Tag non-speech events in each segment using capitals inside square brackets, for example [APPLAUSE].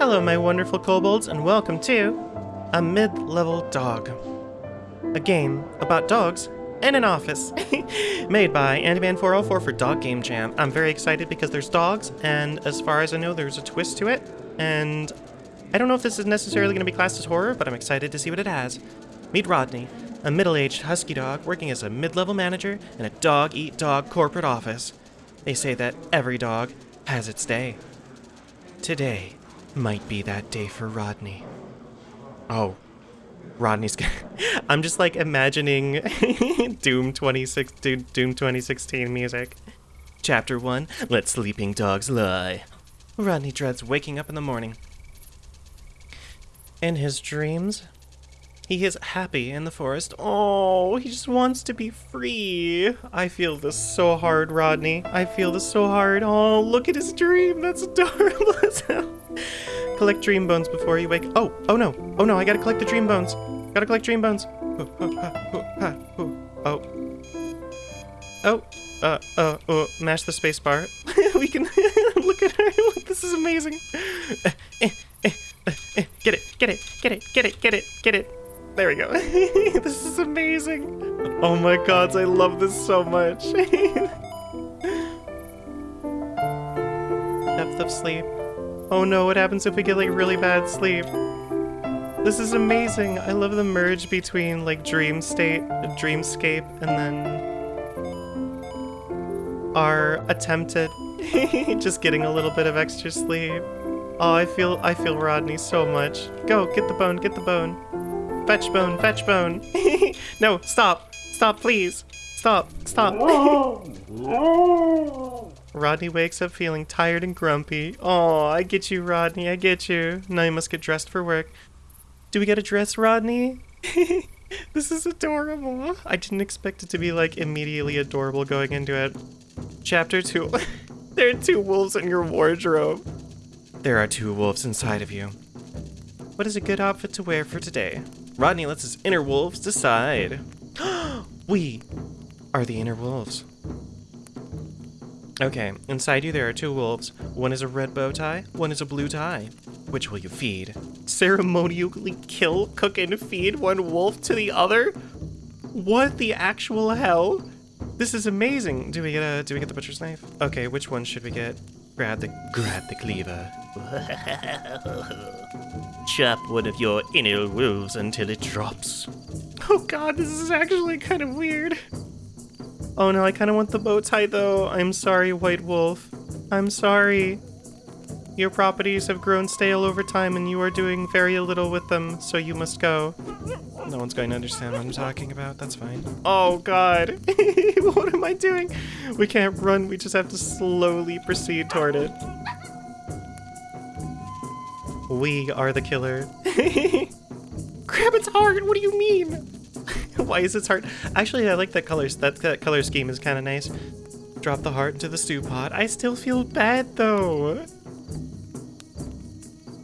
Hello, my wonderful kobolds, and welcome to A Mid-Level Dog. A game about dogs in an office. [LAUGHS] Made by Andyman404 for Dog Game Jam. I'm very excited because there's dogs, and as far as I know, there's a twist to it. And I don't know if this is necessarily going to be classed as horror, but I'm excited to see what it has. Meet Rodney, a middle-aged husky dog working as a mid-level manager in a dog-eat-dog corporate office. They say that every dog has its day. Today might be that day for Rodney. Oh, Rodney's. [LAUGHS] I'm just like imagining [LAUGHS] Doom 26, Doom Doom 2016 music. Chapter one: Let sleeping dogs lie. Rodney dreads waking up in the morning. In his dreams, he is happy in the forest. Oh, he just wants to be free. I feel this so hard, Rodney. I feel this so hard. Oh, look at his dream. That's [LAUGHS] adorable as hell. Collect dream bones before you wake. Oh, oh no. Oh no, I gotta collect the dream bones. Gotta collect dream bones. Oh. Oh. Uh, uh, uh, mash the space bar. [LAUGHS] we can [LAUGHS] look at her. [LAUGHS] this is amazing. Eh, eh, eh, eh. Get it, get it, get it, get it, get it, get it. There we go. this is amazing. Oh my gods, I love this so much. Depth of sleep. Oh no, what happens if we get like really bad sleep? This is amazing. I love the merge between like dream state, dreamscape, and then our attempt at [LAUGHS] just getting a little bit of extra sleep. Oh, I feel I feel Rodney so much. Go, get the bone, get the bone. Fetch bone, fetch bone. [LAUGHS] no, stop. Stop, please. Stop, stop. [LAUGHS] Rodney wakes up feeling tired and grumpy. Oh, I get you, Rodney. I get you. Now you must get dressed for work. Do we get a dress, Rodney? [LAUGHS] this is adorable. I didn't expect it to be like immediately adorable going into it. Chapter 2. [LAUGHS] there are two wolves in your wardrobe. There are two wolves inside of you. What is a good outfit to wear for today? Rodney lets his inner wolves decide. [GASPS] we are the inner wolves. Okay, inside you there are two wolves. One is a red bow tie, one is a blue tie. Which will you feed? Ceremonially kill, cook, and feed one wolf to the other? What the actual hell? This is amazing. Do we get a do we get the butcher's knife? Okay, which one should we get? Grab the grab the cleaver. [LAUGHS] Chop one of your inner wolves until it drops. Oh god, this is actually kind of weird. Oh no, I kind of want the bow tie though. I'm sorry, White Wolf. I'm sorry. Your properties have grown stale over time and you are doing very little with them, so you must go. No one's going to understand what I'm talking about. That's fine. Oh god. [LAUGHS] what am I doing? We can't run, we just have to slowly proceed toward it. We are the killer. [LAUGHS] Grab its heart! What do you mean? Why is its heart? Actually, I like that color. That, that color scheme is kind of nice. Drop the heart into the stew pot. I still feel bad though.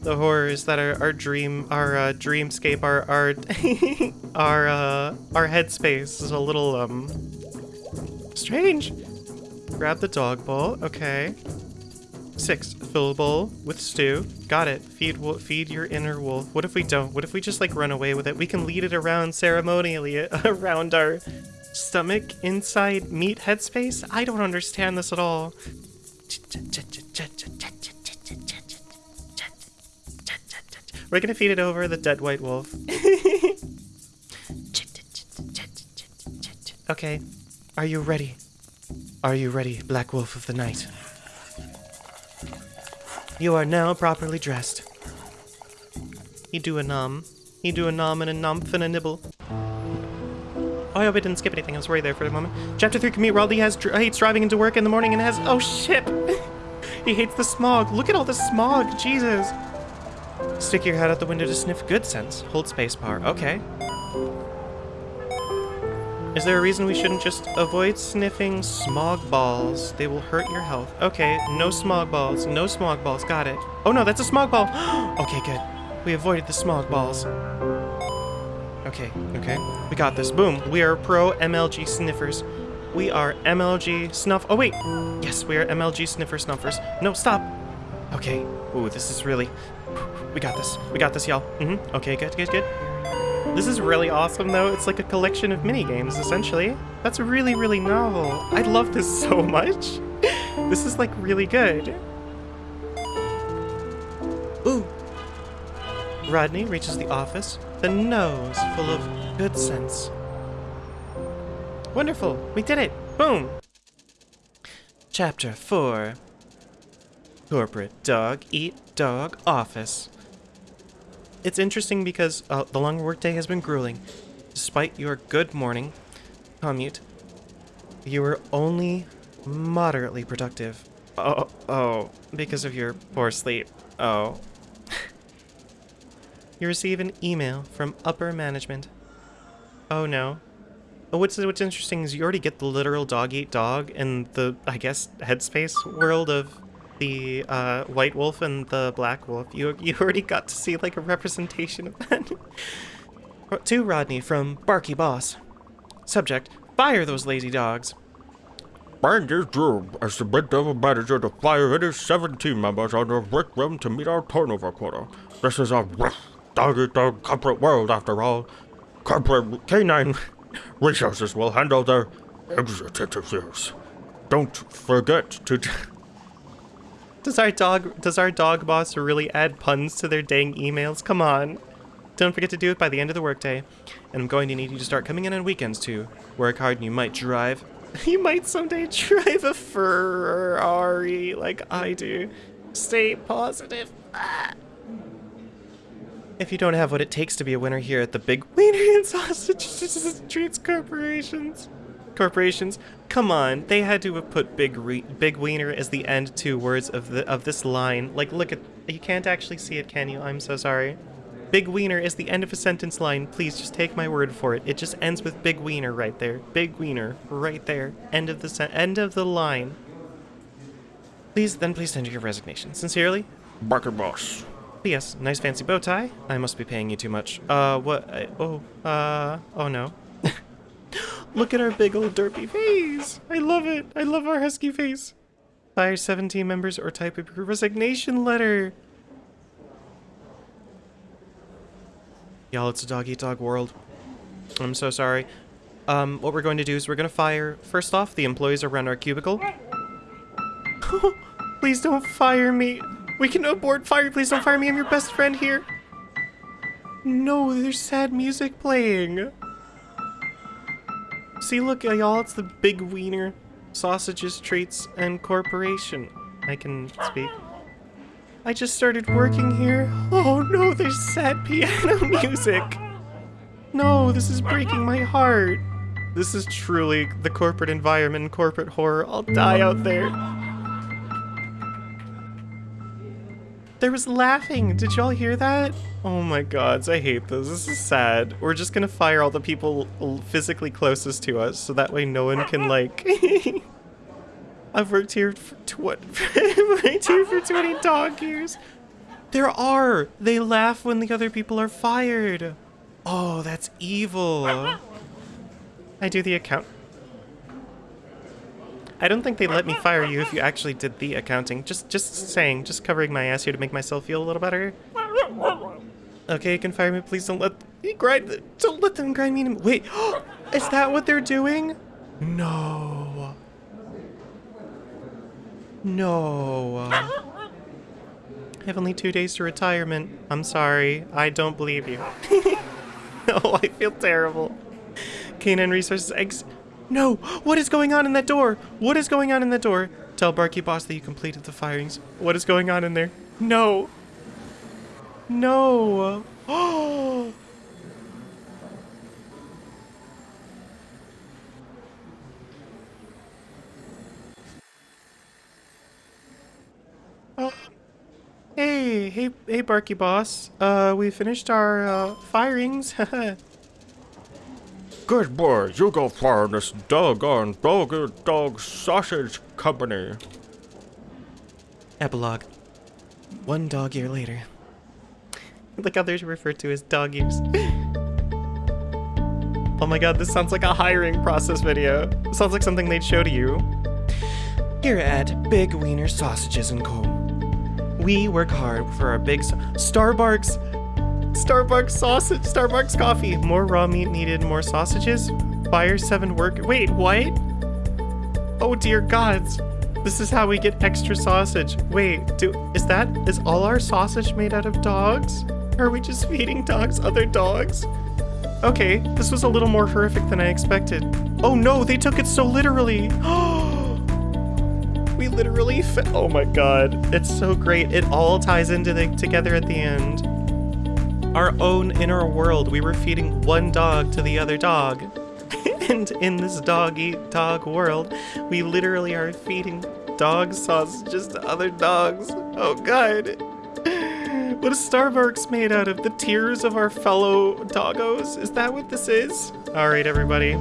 The horrors that are our dream, our uh, dreamscape, our our [LAUGHS] our uh, our headspace is a little um strange. Grab the dog bowl. Okay. Six. Fill a bowl with stew. Got it. Feed feed your inner wolf. What if we don't? What if we just like run away with it? We can lead it around ceremonially [LAUGHS] around our stomach inside meat headspace. I don't understand this at all. We're gonna feed it over the dead white wolf. [LAUGHS] okay. Are you ready? Are you ready, Black Wolf of the Night? You are now properly dressed. He do a nom. He do a nom and a numph and a nibble. Oh, I hope I didn't skip anything. I was worried there for a moment. Chapter 3 commute. Raleigh has dr- hates driving into work in the morning and has. Oh, shit! [LAUGHS] he hates the smog. Look at all the smog. Jesus. Stick your head out the window to sniff good sense. Hold spacebar. Okay. Is there a reason we shouldn't just avoid sniffing smog balls? They will hurt your health. Okay, no smog balls. No smog balls. Got it. Oh no, that's a smog ball. [GASPS] okay, good. We avoided the smog balls. Okay, okay. We got this. Boom. We are pro MLG sniffers. We are MLG snuff. Oh, wait. Yes, we are MLG sniffer snuffers. No, stop. Okay. Ooh, this is really. We got this. We got this, y'all. Mm-hmm. Okay, good, good, good. This is really awesome, though. It's like a collection of mini games, essentially. That's really, really novel. I love this [LAUGHS] so much. this is like really good. Ooh. Rodney reaches the office, the nose full of good sense. Wonderful. We did it. Boom. Chapter 4 Corporate Dog Eat Dog Office. It's interesting because uh, the long workday has been grueling. Despite your good morning commute, you were only moderately productive. Oh, oh, because of your poor sleep. Oh. [LAUGHS] you receive an email from upper management. Oh no. Oh, what's what's interesting is you already get the literal dog eat dog in the I guess headspace world of the uh, white wolf and the black wolf. You you [LAUGHS] already got to see like a representation of that. [LAUGHS] to Rodney from Barky Boss. Subject: Fire those lazy dogs. Find this job. Submit the manager to fire any 17 members on the work room to meet our turnover quota. This is a dog-eat-dog corporate world after all. Corporate canine [LAUGHS] resources will handle their exit interviews. Don't forget to... does our dog does our dog boss really add puns to their dang emails? Come on. Don't forget to do it by the end of the workday. And I'm going to need you to start coming in on weekends too. Work hard and you might drive. [LAUGHS] you might someday drive a Ferrari like I do. Stay positive. Ah. If you don't have what it takes to be a winner here at the Big Wiener and Sausage [LAUGHS] Treats Corporations, corporations, come on, they had to have put Big Re Big Wiener as the end two words of the of this line. Like, look at, you can't actually see it, can you? I'm so sorry. Big Wiener is the end of a sentence line. Please just take my word for it. It just ends with Big Wiener right there. Big Wiener right there. End of the end of the line. Please, then please tender your resignation. Sincerely, Barker Boss. P.S. Nice fancy bow tie. I must be paying you too much. Uh, what? I, oh, uh, oh no. Look at our big old derpy face. I love it. I love our husky face. Fire 17 members or type a resignation letter. Y'all, it's a dog-eat-dog world. I'm so sorry. Um, what we're going to do is we're going to fire, first off, the employees around our cubicle. [LAUGHS] Please don't fire me. We can abort fire. Please don't fire me. I'm your best friend here. No, there's sad music playing. See, look, uh, y'all, it's the Big Wiener Sausages, Treats, and Corporation. I can speak. I just started working here. Oh no, there's sad piano [LAUGHS] music. No, this is breaking my heart. This is truly the corporate environment, corporate horror. I'll die out there. There was laughing. Did y'all hear that? Oh my gods, I hate this. This is sad. We're just gonna fire all the people physically closest to us so that way no one can like... [LAUGHS] I've worked here for what? [LAUGHS] worked here for 20 dog years. There are. They laugh when the other people are fired. Oh, that's evil. I do the account. I don't think they let me fire you if you actually did the accounting. Just just saying, just covering my ass here to make myself feel a little better. Okay, you can fire me. Please don't let grind. Don't let them grind me. Wait, [GASPS] is that what they're doing? No. No. I have only two days to retirement. I'm sorry. I don't believe you. [LAUGHS] no, I feel terrible. Canine Resources Eggs. No! What is going on in that door? What is going on in that door? Tell Barky Boss that you completed the firings. What is going on in there? No! No! Oh! [GASPS] Oh. Hey, hey, hey, Barky Boss. Uh, we finished our, uh, firings. [LAUGHS] Good boy, you go fire this doggone dog dog sausage company. Epilogue. One dog year later. Look how they're referred to as dog years. [LAUGHS] oh my god, this sounds like a hiring process video. sounds like something they'd show to you. Here at Big Wiener Sausages & Co. We work hard for our big Starbucks. Starbucks sausage, Starbucks coffee. More raw meat needed, more sausages. Fire seven work. Wait, what? Oh dear gods. This is how we get extra sausage. Wait, do is that is all our sausage made out of dogs? Are we just feeding dogs other dogs? Okay, this was a little more horrific than I expected. Oh no, they took it so literally. [GASPS] we literally Oh my god. It's so great. It all ties into the together at the end. Our own inner world. We were feeding one dog to the other dog. [LAUGHS] and in this dog eat dog world, we literally are feeding dog sausages to other dogs. Oh god. [LAUGHS] What is Starbucks made out of? The tears of our fellow doggos? Is that what this is? Alright, everybody.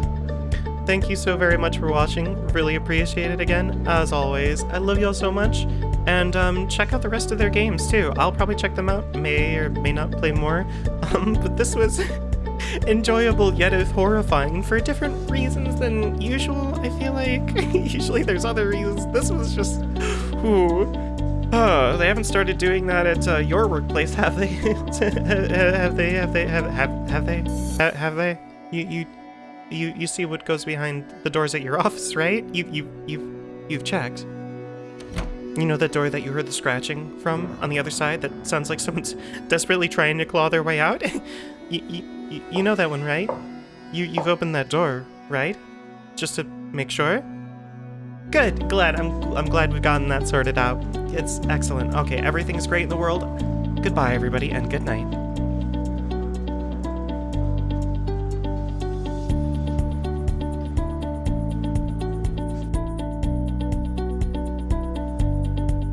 Thank you so very much for watching. Really appreciate it again, as always. I love y'all so much. And um, check out the rest of their games too. I'll probably check them out. May or may not play more. [LAUGHS] Um, but this was [LAUGHS] enjoyable yet horrifying for different reasons than usual, I feel like. [LAUGHS] Usually there's other reasons. This was just... Ooh. Uh, they haven't started doing that at uh, your workplace, have they? have they? Have they? Have have have they? Ha- Have they? You you you you see what goes behind the doors at your office, right? You you you you've checked. You know that door that you heard the scratching from on the other side? That sounds like someone's [LAUGHS] desperately trying to claw their way out. [LAUGHS] you, you you know that one, right? You you've opened that door, right? Just to make sure. Good. Glad. I'm I'm glad we've gotten that sorted out. It's excellent. Okay, everything's great in the world. Goodbye, everybody, and good night.